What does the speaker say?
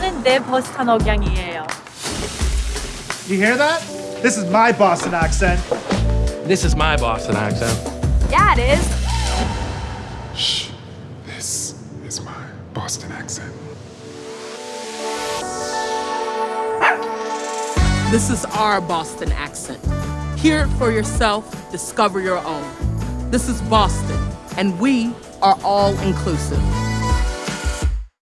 이거는 내 버스턴 억양이에요. You hear that? This is my Boston accent. This is my Boston accent. Yeah, it is. Shh. This is my Boston accent. This is our Boston accent. Hear it for yourself, discover your own. This is Boston, and we are all inclusive.